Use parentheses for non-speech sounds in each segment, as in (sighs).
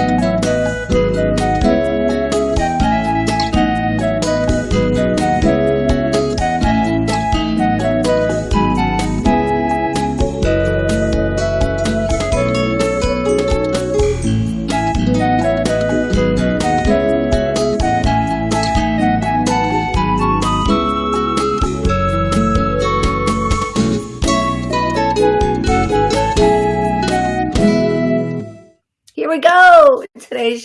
today's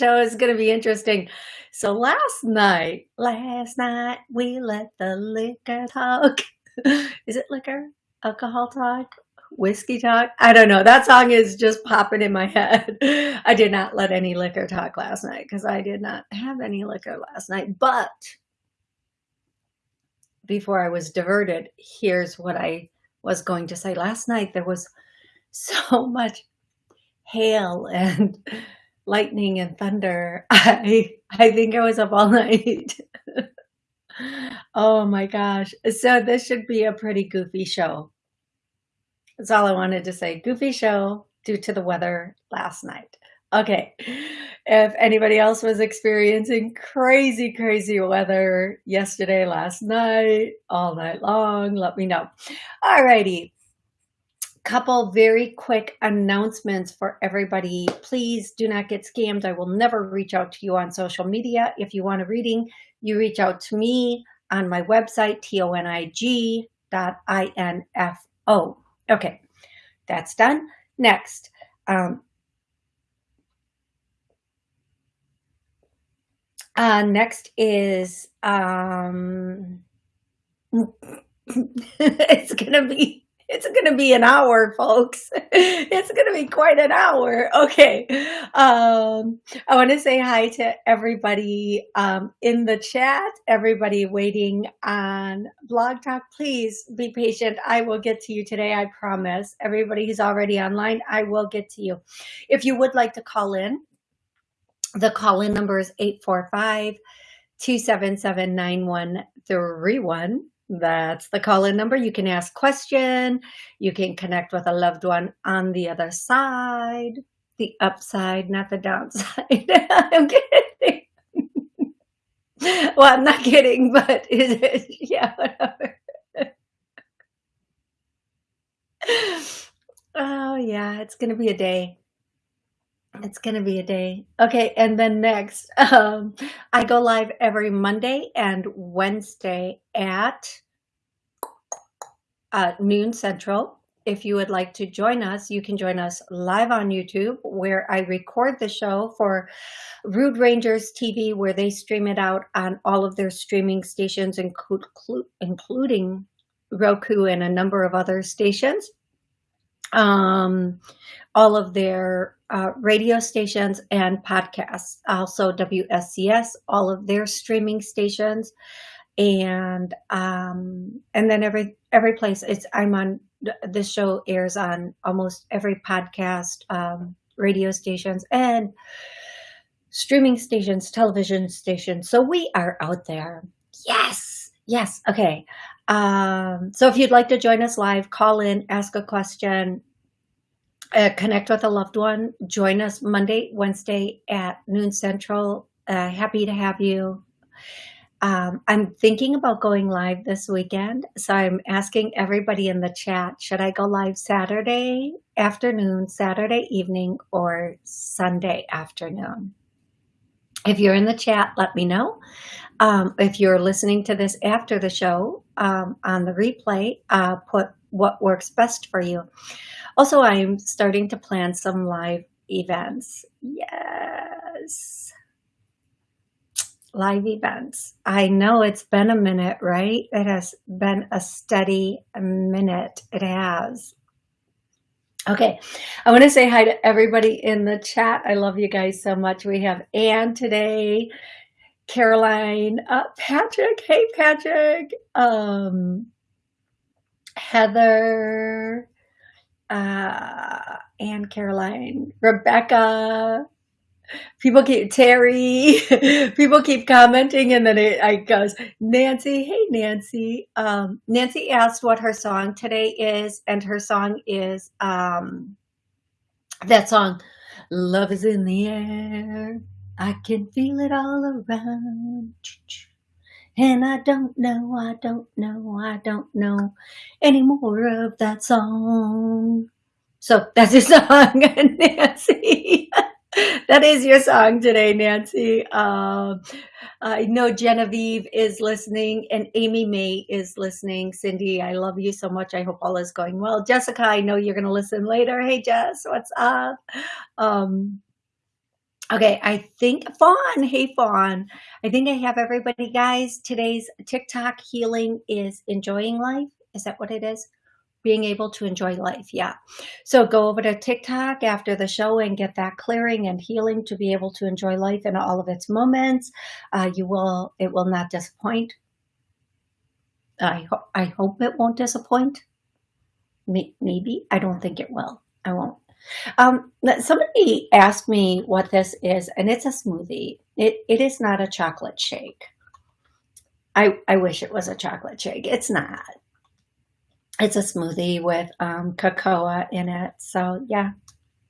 show is going to be interesting. So last night, last night we let the liquor talk. (laughs) is it liquor? Alcohol talk? Whiskey talk? I don't know. That song is just popping in my (laughs) head. I did not let any liquor talk last night because I did not have any liquor last night. But before I was diverted, here's what I was going to say. Last night there was (laughs) so much hail and lightning and thunder. (laughs) I I think I was up all (laughs) night. oh my gosh. So this should be a pretty goofy show. That's all I wanted to say. Goofy show due to the weather last night. Okay. If anybody else was experiencing crazy, crazy weather yesterday, last night, all night long, let me know. Alrighty couple very quick announcements for everybody. Please do not get scammed. I will never reach out to you on social media. If you want a reading, you reach out to me on my website, tonig dot info. Okay, that's done. Next, um, uh, next is um, (laughs) it's gonna be it's going to be an hour, folks. (laughs) It's going to be quite an hour. Okay. Um, I want to say hi to everybody um, in the chat, everybody waiting on Blog Talk. Please be patient. I will get to you today. I promise. Everybody who's already online, I will get to you. If you would like to call in, the call in number is 845 277 9131. That's the call-in number. You can ask question. You can connect with a loved one on the other side, the upside, not the downside. (laughs) I'm kidding. well, I'm not kidding, but (laughs) is it? Yeah, whatever. (laughs) oh yeah, it's gonna be a day. It's going to be a day. Okay. And then next, (laughs) um, I go live every Monday and Wednesday at uh, noon central. If you would like to join us, you can join us live on YouTube where I record the show for Rude Rangers TV where they stream it out on all of their streaming stations, include, including Roku and a number of other stations. Um, all of their uh, radio stations and podcasts, also WSCS, all of their streaming stations, and um, and then every every place it's I'm on. This show airs on almost every podcast, um, radio stations, and streaming stations, television stations. So we are out there. Yes, yes. Okay. Um, so if you'd like to join us live, call in, ask a question, uh, connect with a loved one. Join us Monday, Wednesday at noon central. Uh, happy to have you. Um, I'm thinking about going live this weekend. So I'm asking everybody in the chat, should I go live Saturday afternoon, Saturday evening, or Sunday afternoon? If you're in the chat, let me know. Um, if you're listening to this after the show um, on the replay, uh, put what works best for you. Also, I'm starting to plan some live events. Yes. Live events. I know it's been a minute, right? It has been a steady minute. It has. Okay, I want to say hi to everybody in the chat. I love you guys so much. We have Anne today, Caroline, uh, Patrick. Hey, Patrick. Um, Heather, uh, Anne Caroline, Rebecca, people keep Terry, (laughs) people keep commenting, and then it, I goes Nancy. Hey Nancy. Um, Nancy asked what her song today is, and her song is um, that song Love is in the air. I can feel it all around. And I don't know, I don't know, I don't know any more of that song. So that's your (laughs) song, Nancy. (laughs) that is your song today, Nancy. Um, I know Genevieve is listening and Amy May is listening. Cindy, I love you so much. I hope all is going well. Jessica, I know you're going to listen later. Hey, Jess, what's up? Um, Okay, I think Fawn. Hey, Fawn. I think I have everybody, guys. Today's TikTok healing is enjoying life. Is that what it is? Being able to enjoy life. Yeah. So go over to TikTok after the show and get that clearing and healing to be able to enjoy life in all of its moments. Uh, you will, it will not disappoint. I, ho I hope it won't disappoint. Maybe. I don't think it will. I won't. Um, somebody asked me what this is, and it's a smoothie. It, it is not a chocolate shake. I, I wish it was a chocolate shake. It's not. It's a smoothie with um, cocoa in it. So yeah,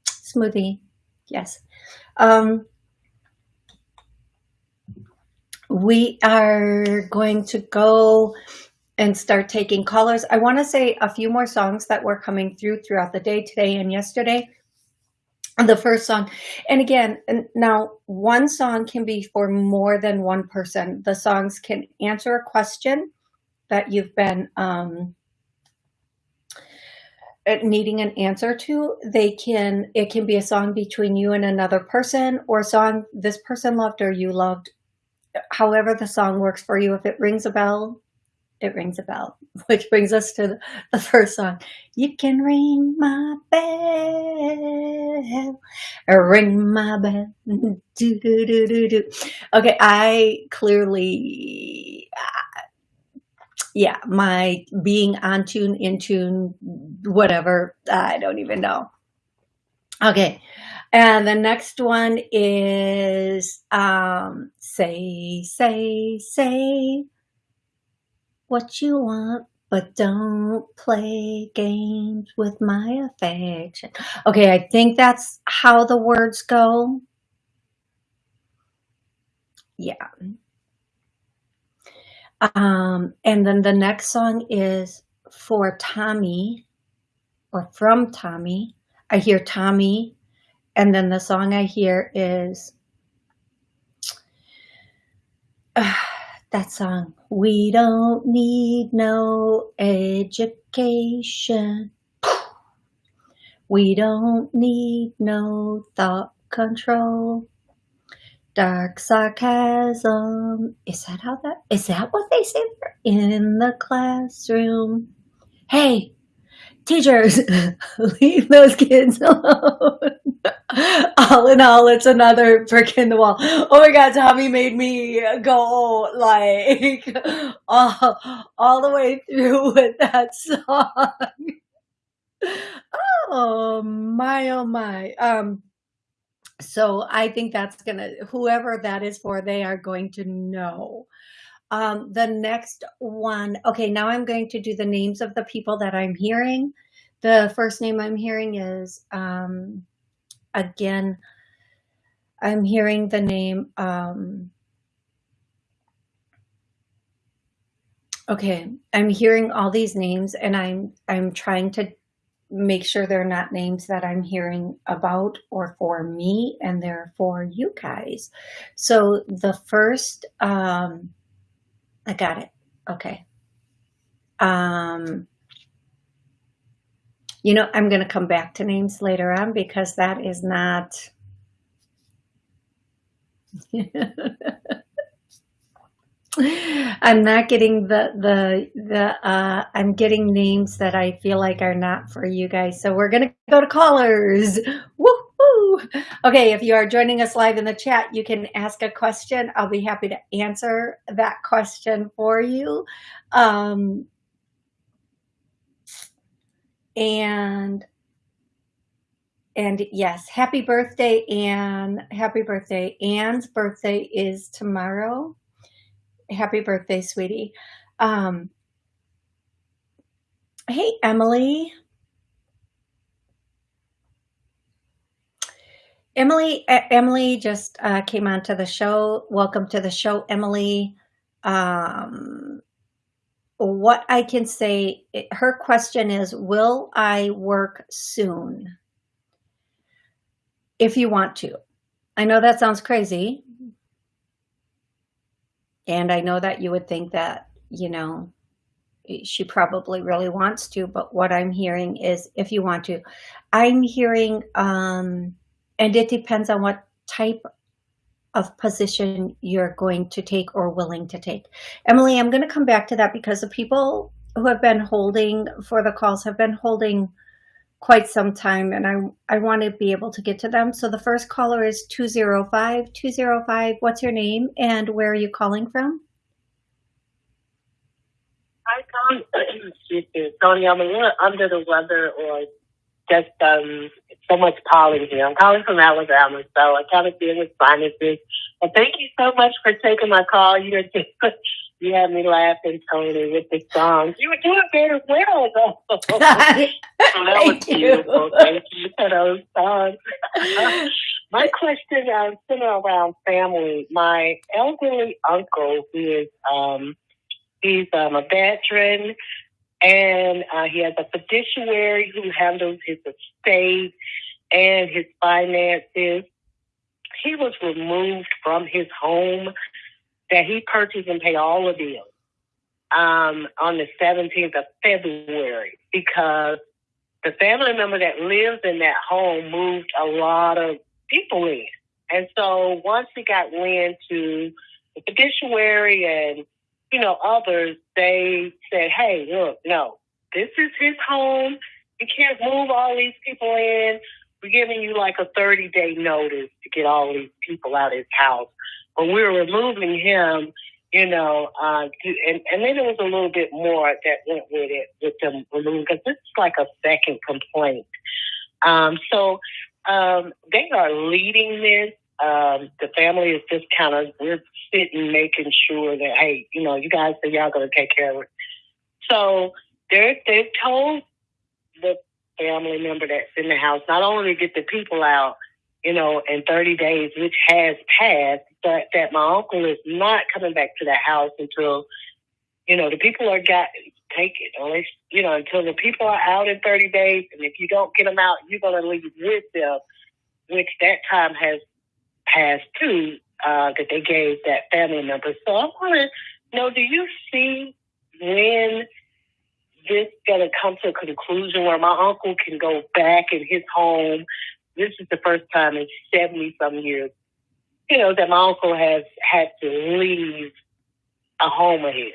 smoothie. Yes. Um, we are going to go and start taking callers. I want to say a few more songs that were coming through throughout the day today and yesterday. The first song, and again, now one song can be for more than one person. The songs can answer a question that you've been um, uh, needing an answer to. They can, it can be a song between you and another person or a song this person loved or you loved. However the song works for you. If it rings a bell, it rings a bell, (laughs) which brings us to the, first song. You can ring my bell, ring my bell. do, do, do, do, do. Okay, I clearly, uh, yeah, my being on tune, in tune, whatever, I don't even know. Okay, and the next one is um, say, say, say what you want, but don't play games with my affection. Okay, I think that's how the words go. Yeah. Um, and then the next song is for Tommy or from Tommy. I hear Tommy. And then the song I hear is uh, (sighs) that song. We don't need no education. We don't need no thought control. Dark sarcasm. Is that how that, is that what they say in the classroom? Hey, teachers, (laughs) leave those kids (laughs) alone. All in all, it's another brick in the wall. Oh my God, Tommy made me go like all, all the way through with that song. Oh my, oh my. Um, so I think that's gonna, whoever that is for, they are going to know. Um, the next one, okay, now I'm going to do the names of the people that I'm hearing. The first name I'm hearing is, um, again, I'm hearing the name, um, okay, I'm hearing all these names and I'm, I'm trying to make sure they're not names that I'm hearing about or for me and they're for you guys. So the first, um, I got it. Okay. Um, you know, I'm going to come back to names later on because that is not. (laughs) I'm not getting the the the uh, I'm getting names that I feel like are not for you guys. So we're gonna go to callers. Woohoo! Okay, if you are joining us live in the chat, you can ask a question. I'll be happy to answer that question for you. Um, and and yes, happy birthday, Anne. Happy birthday. Anne's birthday is tomorrow. Happy birthday, sweetie. Um, hey, Emily. Emily, Emily just uh, came onto the show. Welcome to the show, Emily. Um, what I can say, her question is, will I work soon? If you want to. I know that sounds crazy. And I know that you would think that, you know, she probably really wants to, but what I'm hearing is if you want to. I'm hearing, um, and it depends on what type of position you're going to take or willing to take. Emily, I'm going to come back to that because the people who have been holding for the calls have been holding quite some time and I, I want to be able to get to them. So the first caller is 205. 205, what's your name and where are you calling from? Hi, Tom. (clears throat) Excuse me. Tony, I'm a little under the weather or just um, so much pollen here. I'm calling from Alabama, so I kind of deal with sinuses. But thank you so much for taking my call. You just (laughs) you had me laughing, Tony, with the songs. You were doing very well, though. so (laughs) that was beautiful. Thank you for those songs. (laughs) my question uh, centered around family. My elderly uncle, who is um, he's um, a veteran, and uh, he has a fiduciary who handles his estate and his finances. He was removed from his home that he purchased and paid all the bills um, on the 17th of February because the family member that lives in that home moved a lot of people in. And so once he got wind to the fiduciary and, you know, others, they said, hey, look, no, this is his home. You can't move all these people in. We're giving you like a 30 day notice to get all these people out of his house but we were removing him, you know, uh, to, and, and then there was a little bit more that went with it, with them removing, because this is like a second complaint. Um, so um, they are leading this. Um, the family is just kind of, we're sitting making sure that, hey, you know, you guys say y'all going to take care of it. So they're, they've told the family member that's in the house not only to get the people out, you know, in 30 days, which has passed, but that my uncle is not coming back to the house until, you know, the people are got take it, or least, you know, until the people are out in 30 days. And if you don't get them out, you're to leave with them, which that time has passed too, uh, that they gave that family member. So I want to know, do you see when this going to come to a conclusion where my uncle can go back in his home this is the first time in 70 some years, you know, that my uncle has had to leave a home of his.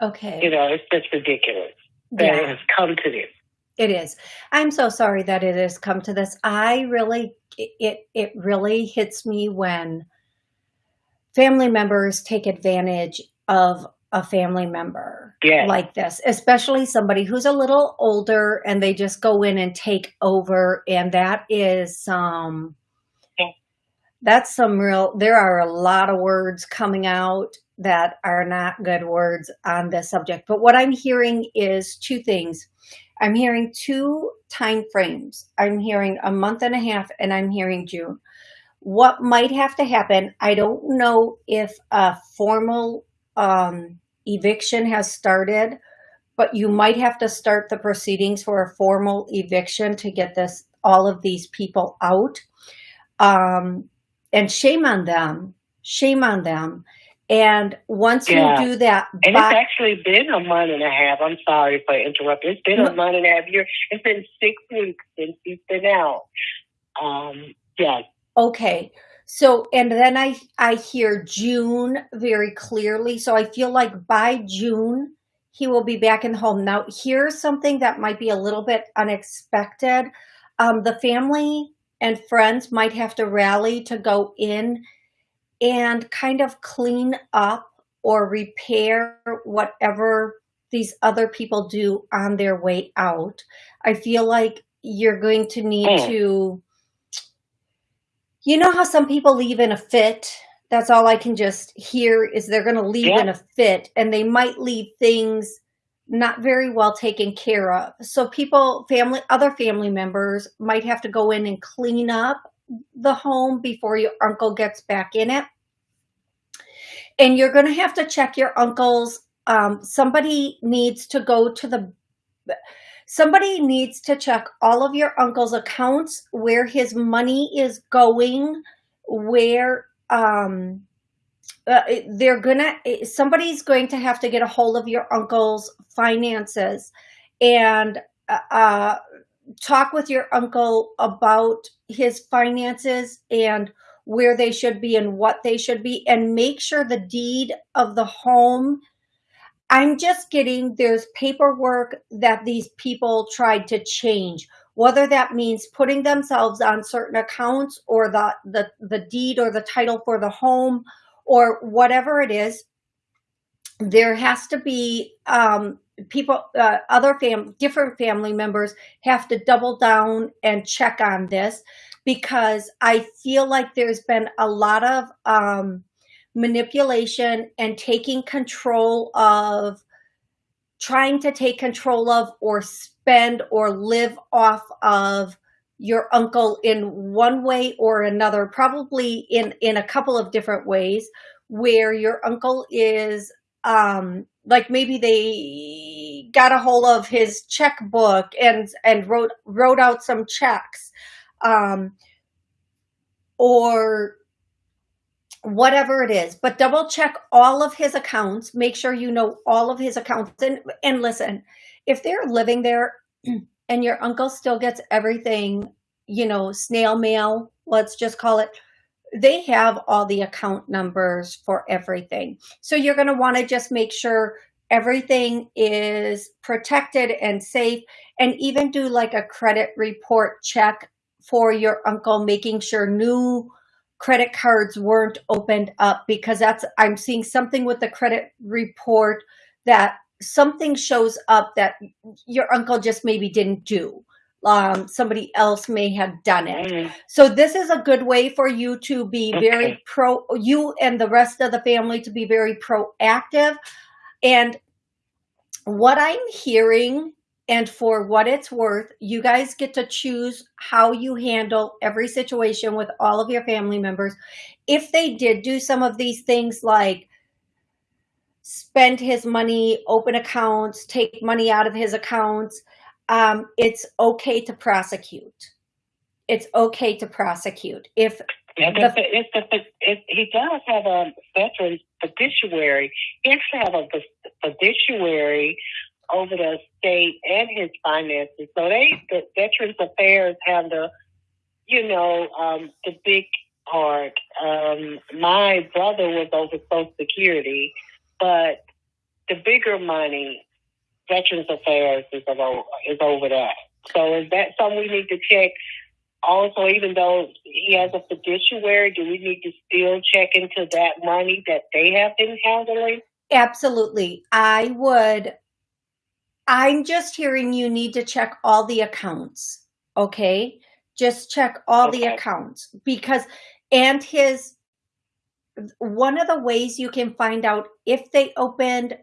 Okay. You know, it's just ridiculous that yeah. it has come to this. It is. I'm so sorry that it has come to this. I really, it, it really hits me when family members take advantage of a family member yes. like this, especially somebody who's a little older and they just go in and take over. And that is um that's some real there are a lot of words coming out that are not good words on this subject. But what I'm hearing is two things. I'm hearing two time frames. I'm hearing a month and a half and I'm hearing June. What might have to happen, I don't know if a formal um, eviction has started, but you might have to start the proceedings for a formal eviction to get this all of these people out. Um, and shame on them. Shame on them. And once yeah. you do that, and by, it's actually been a month and a half. I'm sorry for interrupting. It's been a month and a half year. It's been six weeks since he's been out. Um, yeah. Okay. So, and then I, I hear June very clearly. So I feel like by June, he will be back in home. Now, here's something that might be a little bit unexpected. Um, the family and friends might have to rally to go in and kind of clean up or repair whatever these other people do on their way out. I feel like you're going to need mm. to you know how some people leave in a fit? That's all I can just hear is they're going to leave yeah. in a fit and they might leave things not very well taken care of. So people, family, other family members might have to go in and clean up the home before your uncle gets back in it. And you're going to have to check your uncle's, um, somebody needs to go to the, somebody needs to check all of your uncle's accounts, where his money is going, where, um, uh, they're gonna, somebody's going to have to get a hold of your uncle's finances and uh, uh talk with your uncle about his finances and where they should be and what they should be and make sure the deed of the home I'm just getting there's paperwork that these people tried to change. Whether that means putting themselves on certain accounts or the the, the deed or the title for the home or whatever it is there has to be um, people, uh, other fam different family members have to double down and check on this because I feel like there's been a lot of um, manipulation and taking control of trying to take control of or spend or live off of your uncle in one way or another, probably in, in a couple of different ways, where your uncle is um, like maybe they got a hold of his checkbook and and wrote wrote out some checks um, or whatever it is. But double check all of his accounts. Make sure you know all of his accounts. And and listen if they're living there (clears throat) and your uncle still gets everything you know snail mail let's just call it they have all the account numbers for everything. So you're going to want to just make sure everything is protected and safe and even do like a credit report check for your uncle, making sure new credit cards weren't opened up because that's, I'm seeing something with the credit report that something shows up that your uncle just maybe didn't do um, somebody else may have done it. Mm. So this is a good way for you to be okay. very pro, you and the rest of the family to be very proactive. And what I'm hearing and for what it's worth, you guys get to choose how you handle every situation with all of your family members. If they did do some of these things like spend his money, open accounts, take money out of his accounts, um, it's okay to prosecute. It's okay to prosecute. If yeah, the, if, the, if he does have a veteran fiduciary, he actually have a fiduciary over the state and his finances. So they, the Veterans Affairs have the, you know, um, the big part. Um, my brother was over Social Security, but the bigger money Veterans Affairs is over, is over that. So is that something we need to check? Also, even though he has a fiduciary, do we need to still check into that money that they have been handling? Absolutely. I would. I'm just hearing you need to check all the accounts. Okay. Just check all okay. the accounts because, and his, one of the ways you can find out if they opened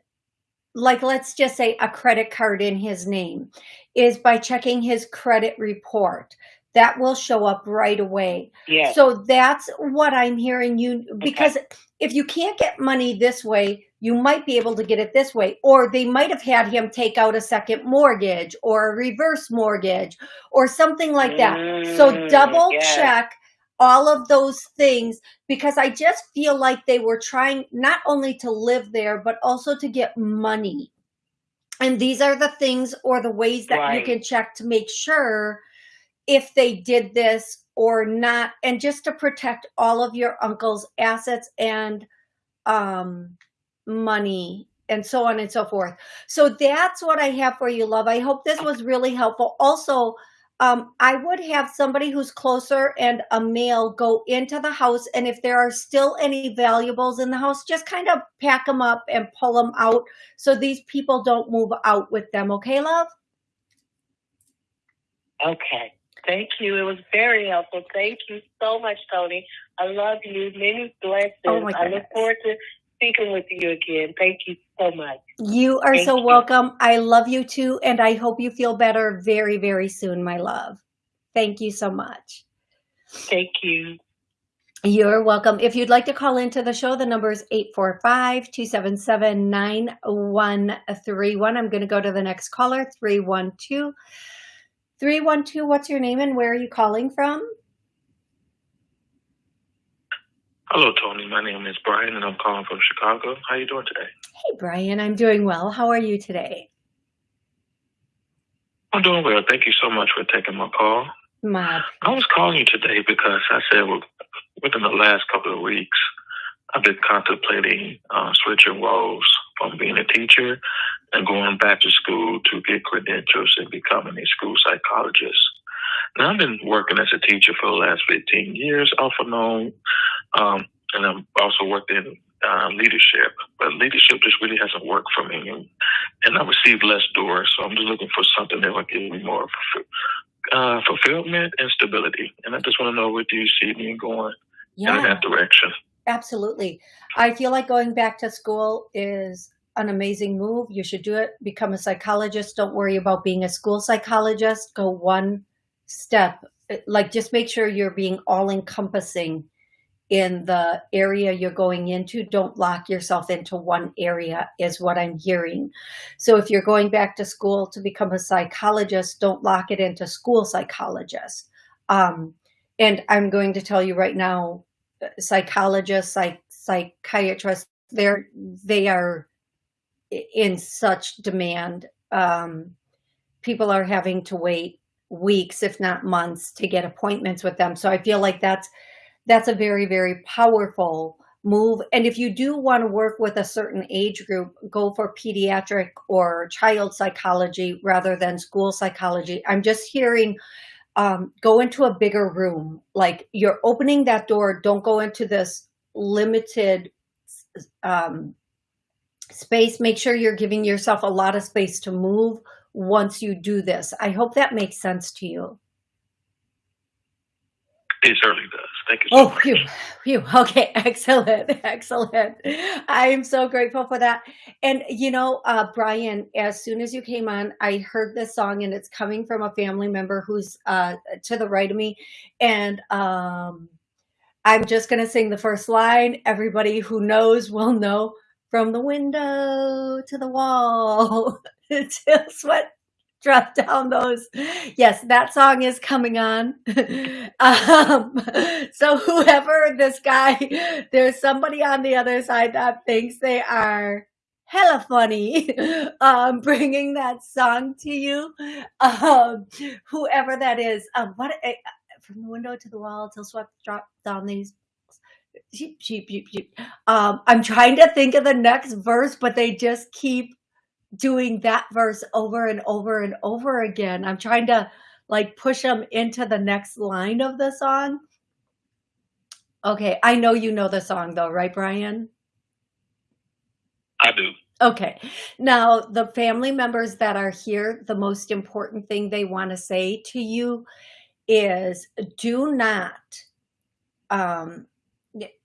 like let's just say a credit card in his name is by checking his credit report that will show up right away yeah so that's what i'm hearing you because okay. if you can't get money this way you might be able to get it this way or they might have had him take out a second mortgage or a reverse mortgage or something like that mm, so double yeah. check all of those things because I just feel like they were trying not only to live there, but also to get money. And these are the things or the ways that right. you can check to make sure if they did this or not, and just to protect all of your uncle's assets and um, money and so on and so forth. So that's what I have for you, love. I hope this was really helpful. Also, um, I would have somebody who's closer and a male go into the house. And if there are still any valuables in the house, just kind of pack them up and pull them out so these people don't move out with them. Okay, love? Okay. Thank you. It was very helpful. Thank you so much, Tony. I love you. Many blessings. Oh I look forward to speaking with you again. Thank you so much. You are Thank so you. welcome. I love you too, and I hope you feel better very, very soon, my love. Thank you so much. Thank you. You're welcome. If you'd like to call into the show, the number is 845-277-9131. I'm going to go to the next caller, 312. 312, what's your name and where are you calling from? Hello, Tony. My name is Brian, and I'm calling from Chicago. How you doing today? Hey, Brian. I'm doing well. How are you today? I'm doing well. Thank you so much for taking my call. My I was calling you today because I said within the last couple of weeks, I've been contemplating uh, switching roles from being a teacher and going back to school to get credentials and becoming a school psychologist. Now, I've been working as a teacher for the last 15 years, off and on, um, and I've also worked in uh, leadership, but leadership just really hasn't worked for me, and, and I received less doors. So I'm just looking for something that will give me more uh, fulfillment and stability. And I just want to know where do you see me going yeah. in that direction? Absolutely. I feel like going back to school is an amazing move. You should do it. Become a psychologist. Don't worry about being a school psychologist. Go one step. Like just make sure you're being all encompassing in the area you're going into. Don't lock yourself into one area is what I'm hearing. So if you're going back to school to become a psychologist, don't lock it into school psychologist. Um, and I'm going to tell you right now, psychologists, psych, psychiatrists, they're, they are in such demand. Um, people are having to wait weeks, if not months, to get appointments with them. So I feel like that's that's a very, very powerful move. And if you do want to work with a certain age group, go for pediatric or child psychology rather than school psychology. I'm just hearing um, go into a bigger room. Like you're opening that door, don't go into this limited um, space. Make sure you're giving yourself a lot of space to move once you do this. I hope that makes sense to you. It certainly does. Thank you so Oh, much. phew, phew. (laughs) Okay, excellent, (laughs) excellent. I am so grateful for that. And you know, uh, Brian, as soon as you came on, I heard this song, and it's coming from a family member who's uh, to the right of me, and um, I'm just gonna sing the first line. Everybody who knows will know. From the window to the wall, (laughs) till sweat drop down those. Yes, that song is coming on. (laughs) um, so whoever this guy, there's somebody on the other side that thinks they are hella funny (laughs) um bringing that song to you um whoever that is um what eh, from the window to the wall till sweat drop down these sheep sheep sheep sheep um i'm trying to think of the next verse but they just keep doing that verse over and over and over again. I'm trying to like push them into the next line of the song. Okay, I know you know the song though, right, Brian? I do. Okay. Now, the family members that are here, the most important thing they want to say to you is do not um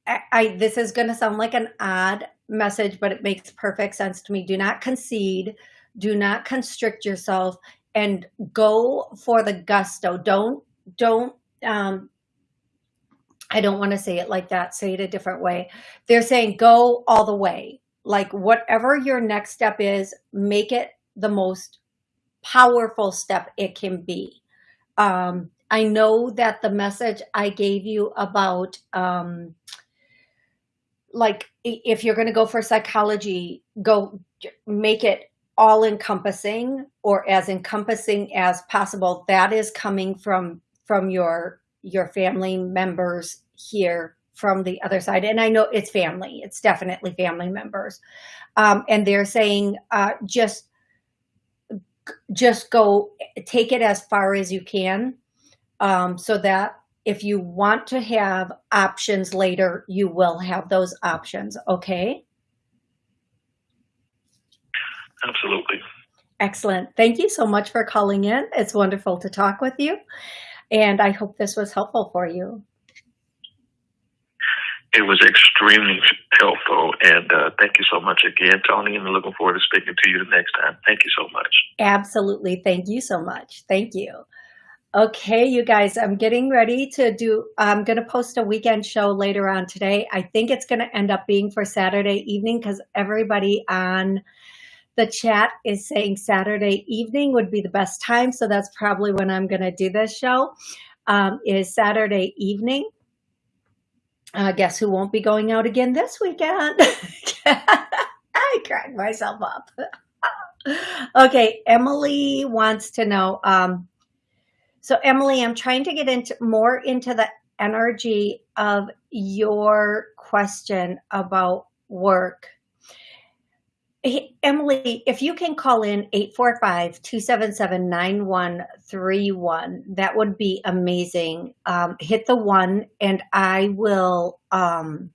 I, I this is going to sound like an odd message, but it makes perfect sense to me. Do not concede, do not constrict yourself, and go for the gusto. Don't, don't, um, I don't want to say it like that. Say it a different way. They're saying go all the way. Like whatever your next step is, make it the most powerful step it can be. Um, I know that the message I gave you about, um, like if you're going to go for psychology, go make it all encompassing or as encompassing as possible. That is coming from from your your family members here from the other side. And I know it's family. It's definitely family members. Um, and they're saying uh, just just go take it as far as you can um, so that if you want to have options later, you will have those options, okay? Absolutely. Excellent. Thank you so much for calling in. It's wonderful to talk with you. And I hope this was helpful for you. It was extremely helpful. And uh, thank you so much again, Toni. And looking forward to speaking to you the next time. Thank you so much. Absolutely. Thank you so much. Thank you. Okay, you guys, I'm getting ready to do, I'm going to post a weekend show later on today. I think it's going to end up being for Saturday evening because everybody on the chat is saying Saturday evening would be the best time. So that's probably when I'm going to do this show um, is Saturday evening. Uh, guess who won't be going out again this weekend? (laughs) I cracked myself up. (laughs) okay, Emily wants to know, um, so Emily, I'm trying to get into more into the energy of your question about work. Hey, Emily, if you can call in 845-277-9131, that would be amazing. Um, hit the one and I will, um,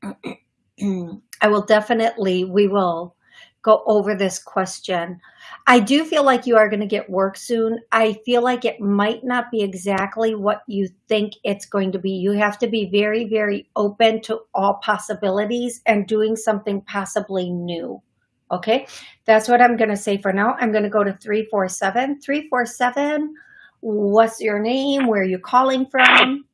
(clears throat) I will definitely, we will go over this question. I do feel like you are going to get work soon. I feel like it might not be exactly what you think it's going to be. You have to be very, very open to all possibilities and doing something possibly new. Okay, that's what I'm going to say for now. I'm going to go to 347. 347, what's your name? Where are you calling from?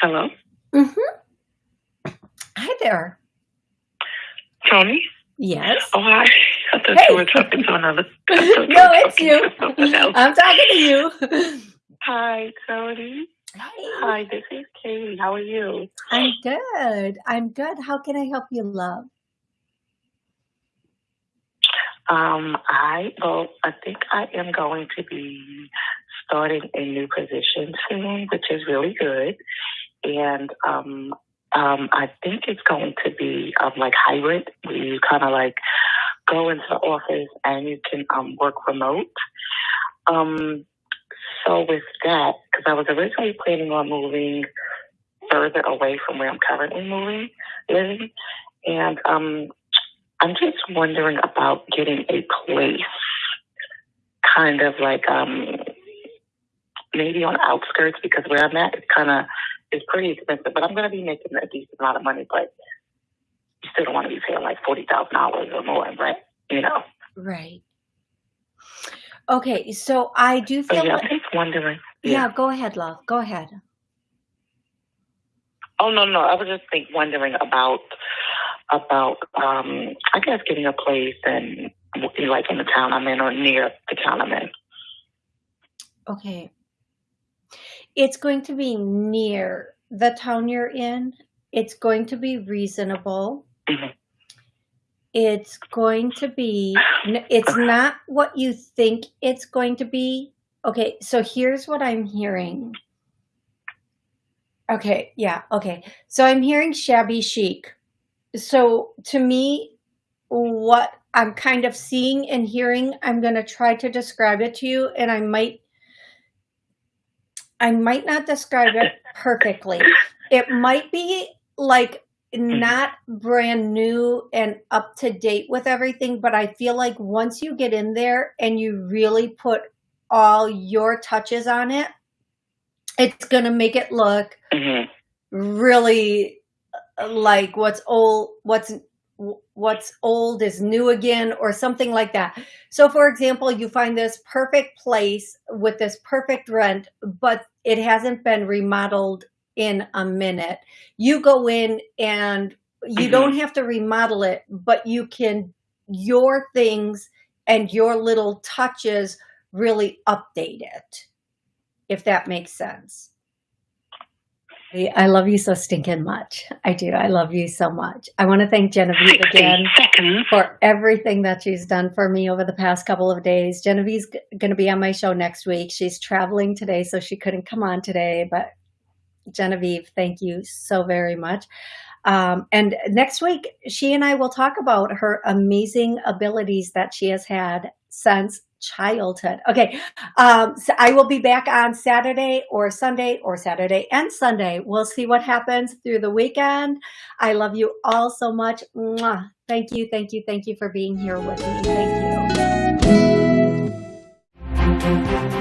Hello? Mm-hmm. Hi there. Tony? Yes. Oh, hi. (laughs) I thought Hey. you were talking to another. (laughs) No, it's you. to someone else. I'm talking to you. (laughs) Hi, Tony. Hi, Hi, this is Katie. How are you? I'm good. I'm good. How can I help you, love? Um, I well, I think I am going to be starting a new position soon, which is really good. And um, um, I think it's going to be um, like hybrid, where you kind of like go into the office and you can um, work remote. Um, so with that, because I was originally planning on moving further away from where I'm currently moving, living, and um, I'm just wondering about getting a place, kind of like um, maybe on the outskirts, because where I'm at, it's kind of it's pretty expensive. But I'm going to be making a decent amount of money, but you still don't want to be paying like forty thousand dollars or more in rent, you know. Right. Okay, so I do feel yeah, like, I'm just wondering. yeah, go ahead, love. Go ahead. Oh no, no, I was just think wondering about about um I guess getting a place and like in the town I'm in or near the town I'm in. Okay. It's going to be near the town you're in. It's going to be reasonable. It's going to be, it's not what you think it's going to be. Okay, so here's what I'm hearing. Okay, yeah, okay. So I'm hearing shabby chic. So to me, what I'm kind of seeing and hearing, I'm going to try to describe it to you, and I might I might not describe it perfectly. It might be like not brand new and up to date with everything, but I feel like once you get in there and you really put all your touches on it, it's going to make it look hmm really uh, like what's old what's what's old is new again or something like that. So for example you find this perfect place with this perfect rent but it hasn't been remodeled in a minute. You go in and you Mhm. don't have to remodel it but you can your things and your little touches really update it if that makes sense I love you so stinking much. I do. I love you so much. I want to thank Genevieve again seconds. for everything that she's done for me over the past couple of days. Genevieve's going to be on my show next week. She's traveling today, so she couldn't come on today. But Genevieve, thank you so very much. Um, and next week, she and I will talk about her amazing abilities that she has had since childhood. Okay, um, so I will be back on Saturday or Sunday or Saturday and Sunday. We'll see what happens through the weekend. I love you all so much. Mwah. Thank you, thank you, thank you for being here with me. Thank you.